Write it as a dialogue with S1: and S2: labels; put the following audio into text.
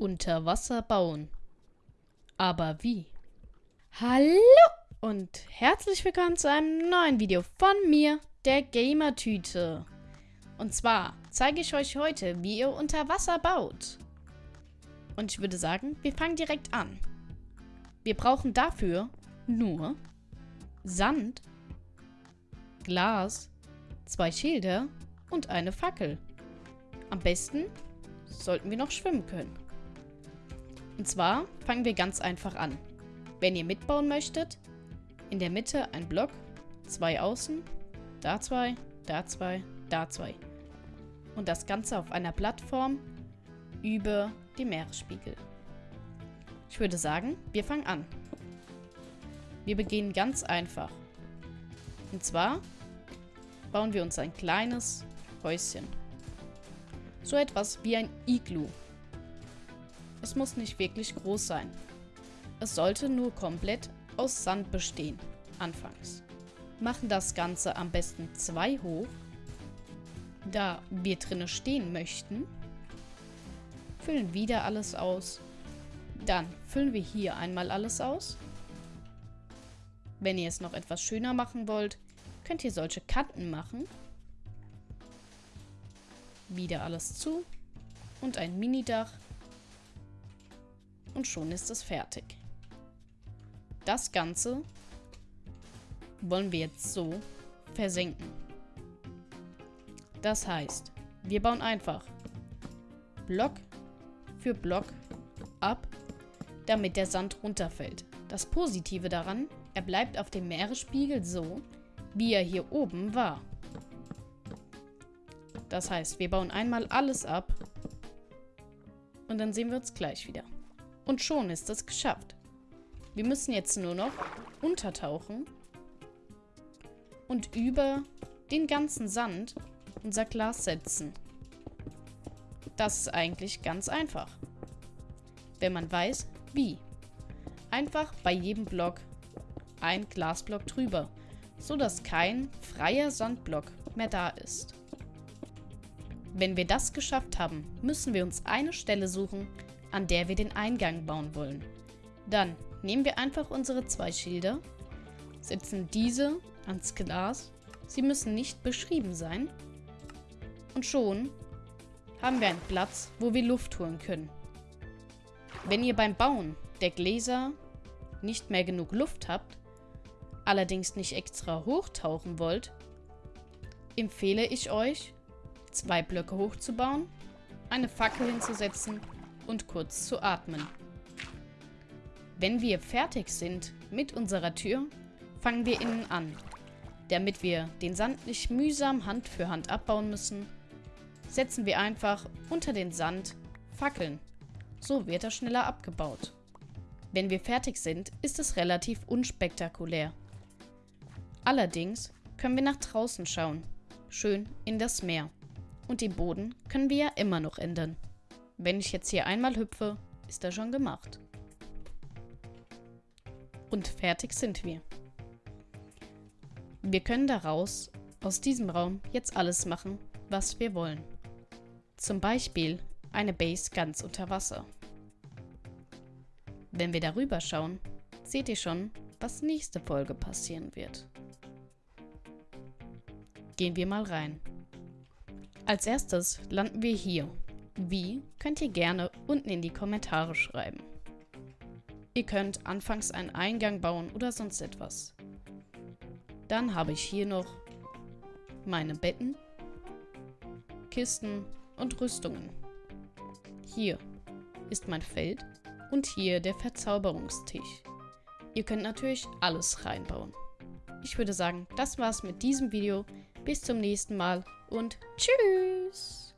S1: Unter Wasser bauen. Aber wie? Hallo und herzlich willkommen zu einem neuen Video von mir, der Gamertüte. Und zwar zeige ich euch heute, wie ihr unter Wasser baut. Und ich würde sagen, wir fangen direkt an. Wir brauchen dafür nur Sand, Glas, zwei Schilder und eine Fackel. Am besten sollten wir noch schwimmen können. Und zwar fangen wir ganz einfach an. Wenn ihr mitbauen möchtet, in der Mitte ein Block, zwei außen, da zwei, da zwei, da zwei. Und das Ganze auf einer Plattform über dem Meeresspiegel. Ich würde sagen, wir fangen an. Wir beginnen ganz einfach. Und zwar bauen wir uns ein kleines Häuschen. So etwas wie ein Iglu. Es muss nicht wirklich groß sein. Es sollte nur komplett aus Sand bestehen, anfangs. Machen das Ganze am besten zwei hoch, da wir drinnen stehen möchten. Füllen wieder alles aus. Dann füllen wir hier einmal alles aus. Wenn ihr es noch etwas schöner machen wollt, könnt ihr solche Kanten machen. Wieder alles zu. Und ein Minidach. Und schon ist es fertig. Das Ganze wollen wir jetzt so versenken. Das heißt, wir bauen einfach Block für Block ab, damit der Sand runterfällt. Das Positive daran, er bleibt auf dem Meeresspiegel so, wie er hier oben war. Das heißt, wir bauen einmal alles ab und dann sehen wir uns gleich wieder. Und schon ist es geschafft. Wir müssen jetzt nur noch untertauchen und über den ganzen Sand unser Glas setzen. Das ist eigentlich ganz einfach. Wenn man weiß, wie. Einfach bei jedem Block ein Glasblock drüber, sodass kein freier Sandblock mehr da ist. Wenn wir das geschafft haben, müssen wir uns eine Stelle suchen, an der wir den Eingang bauen wollen. Dann nehmen wir einfach unsere zwei Schilder, setzen diese ans Glas. Sie müssen nicht beschrieben sein. Und schon haben wir einen Platz, wo wir Luft holen können. Wenn ihr beim Bauen der Gläser nicht mehr genug Luft habt, allerdings nicht extra hochtauchen wollt, empfehle ich euch, zwei Blöcke hochzubauen, eine Fackel hinzusetzen und kurz zu atmen. Wenn wir fertig sind mit unserer Tür, fangen wir innen an. Damit wir den Sand nicht mühsam Hand für Hand abbauen müssen, setzen wir einfach unter den Sand Fackeln. So wird er schneller abgebaut. Wenn wir fertig sind, ist es relativ unspektakulär. Allerdings können wir nach draußen schauen, schön in das Meer. Und den Boden können wir ja immer noch ändern. Wenn ich jetzt hier einmal hüpfe, ist er schon gemacht. Und fertig sind wir. Wir können daraus, aus diesem Raum, jetzt alles machen, was wir wollen. Zum Beispiel eine Base ganz unter Wasser. Wenn wir darüber schauen, seht ihr schon, was nächste Folge passieren wird. Gehen wir mal rein. Als erstes landen wir hier. Wie, könnt ihr gerne unten in die Kommentare schreiben. Ihr könnt anfangs einen Eingang bauen oder sonst etwas. Dann habe ich hier noch meine Betten, Kisten und Rüstungen. Hier ist mein Feld und hier der Verzauberungstisch. Ihr könnt natürlich alles reinbauen. Ich würde sagen, das war's mit diesem Video. Bis zum nächsten Mal und tschüss!